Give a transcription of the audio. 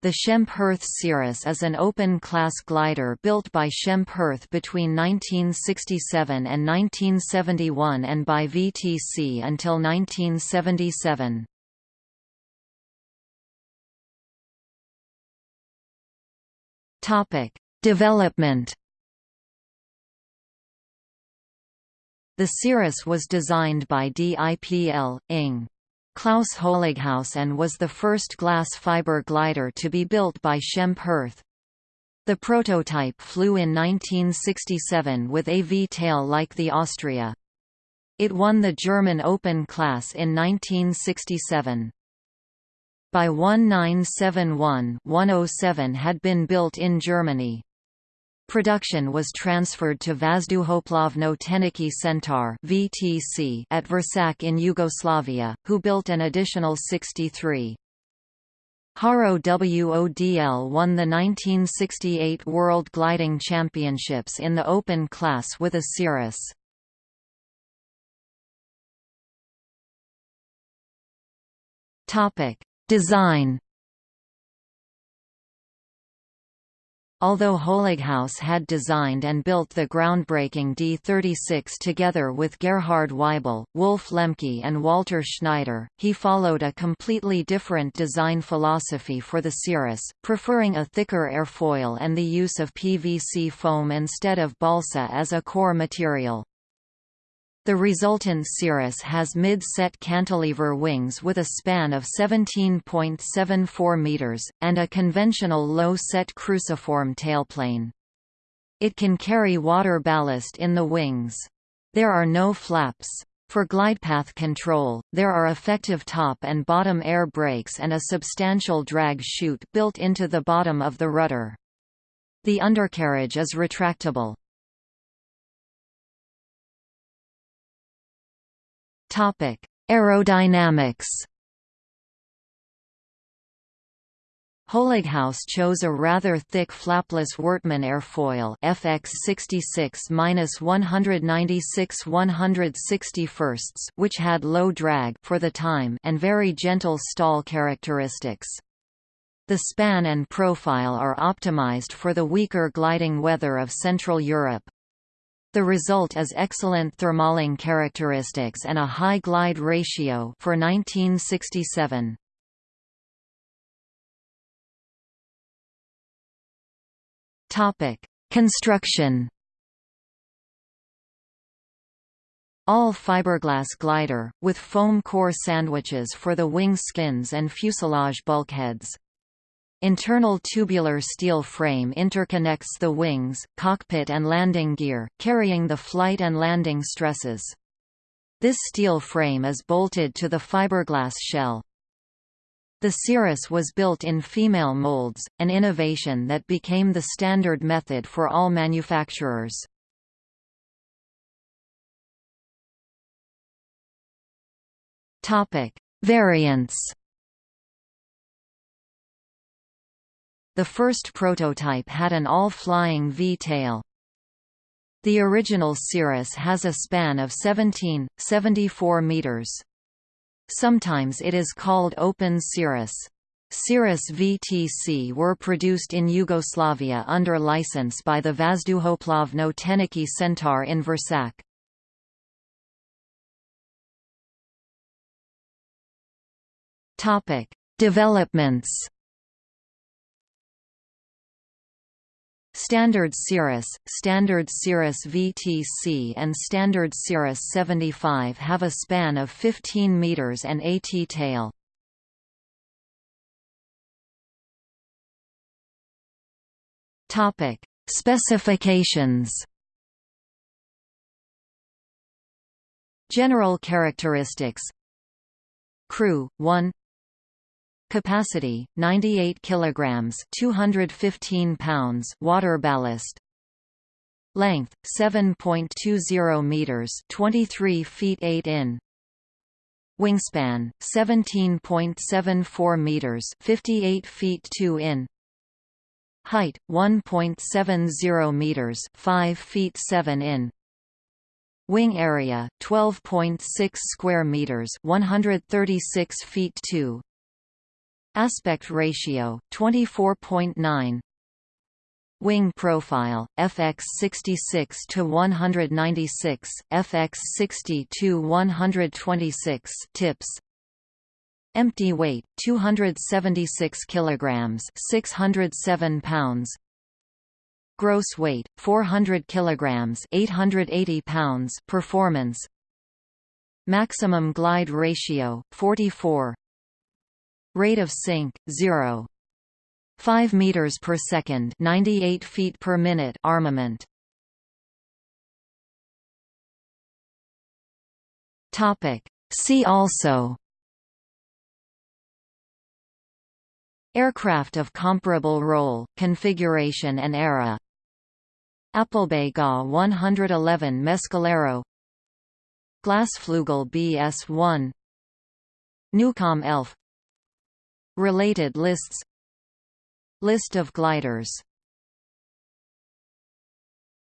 The Schempp-Hirth Cirrus is an open-class glider built by Schempp-Hirth between 1967 and 1971 and by VTC until 1977. Topic: Development. The Cirrus was designed by DIPL, Ing. Klaus Holighaus and was the first glass fiber glider to be built by Schempp-Hirth. The prototype flew in 1967 with a V-tail like the Austria. It won the German Open class in 1967. By 1971 107 had been built in Germany. Production was transferred to Vazduhoplovno Tehnički Centar (VTC) at Vršac in Yugoslavia, who built an additional 63. Harro Wödl won the 1968 World Gliding Championships in the open class with a Cirrus. Topic: Design Although Holighaus had designed and built the groundbreaking D-36 together with Gerhard Weibel, Wolf Lemke and Walter Schneider, he followed a completely different design philosophy for the Cirrus, preferring a thicker airfoil and the use of PVC foam instead of balsa as a core material. The resultant Cirrus has mid-set cantilever wings with a span of 17.74 meters, and a conventional low-set cruciform tailplane. It can carry water ballast in the wings. There are no flaps. For glidepath control, there are effective top and bottom air brakes and a substantial drag chute built into the bottom of the rudder. The undercarriage is retractable. Topic: Aerodynamics. Holighaus chose a rather thick flapless Wortmann airfoil FX66-196-161, which had low drag for the time and very gentle stall characteristics. The span and profile are optimized for the weaker gliding weather of Central Europe. The result is excellent thermaling characteristics and a high glide ratio for 1967. Topic: Construction. All fiberglass glider, with foam core sandwiches for the wing skins and fuselage bulkheads. Internal tubular steel frame interconnects the wings, cockpit and landing gear, carrying the flight and landing stresses. This steel frame is bolted to the fiberglass shell. The Cirrus was built in female molds, an innovation that became the standard method for all manufacturers. Variants The first prototype had an all-flying V-tail. The original Cirrus has a span of 17.74 meters. Sometimes it is called Open Cirrus. Cirrus VTC were produced in Yugoslavia under license by the Vazduhoplovno Tehnički Centar in Vršac. Topic: Developments Standard Cirrus, Standard Cirrus VTC and Standard Cirrus 75 have a span of 15 meters and a T-tail. Topic: Specifications. General characteristics Crew 1 Capacity 98 kilograms, 215 pounds, water ballast. Length 7.20 meters, 23 feet 8 in. Wingspan 17.74 meters, 58 feet 2 in. Height 1.70 meters, 5 feet 7 in. Wing area 12.6 square meters, 136 feet 2. Aspect ratio 24.9 Wing profile FX 66 to 196 FX 60 to 126 tips. Empty weight 276 kilograms 607 pounds. Gross weight 400 kilograms 880 pounds performance. Maximum glide ratio 44 Rate of sink 0 5 meters per second 98 feet per minute armament. Topic. See also. Aircraft of comparable role configuration and era. Applebay GA 111 Mescalero. Glasflügel BS-1 Neukom Elfe Related lists. List of gliders